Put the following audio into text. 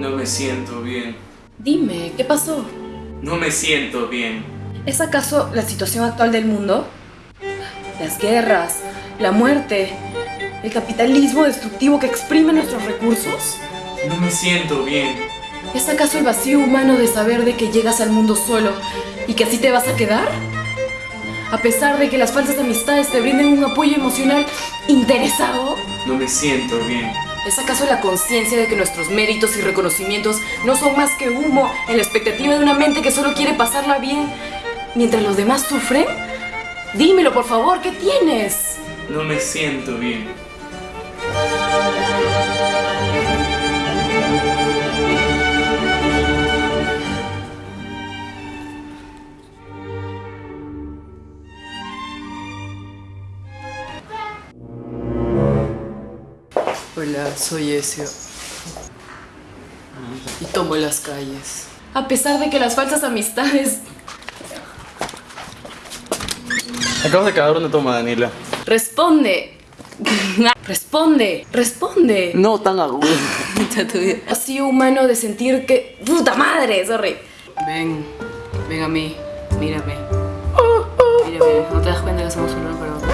No me siento bien. Dime, ¿qué pasó? No me siento bien. ¿Es acaso la situación actual del mundo? Las guerras, la muerte, el capitalismo destructivo que exprime nuestros recursos. No me siento bien. ¿Es acaso el vacío humano de saber de que llegas al mundo solo y que así te vas a quedar? A pesar de que las falsas amistades te brinden un apoyo emocional interesado. No me siento bien. ¿Es acaso la conciencia de que nuestros méritos y reconocimientos no son más que humo en la expectativa de una mente que solo quiere pasarla bien mientras los demás sufren? Dímelo, por favor, ¿qué tienes? No me siento bien. Hola, soy Ezio. Y tomo las calles. A pesar de que las falsas amistades Acabas de cagar una toma, Daniela. Responde. Responde, responde. No tan agudo. Así humano de sentir que. ¡Puta madre! Sorry. Ven, ven a mí, mírame. Mírame, ¿no te das cuenta que somos uno para otro?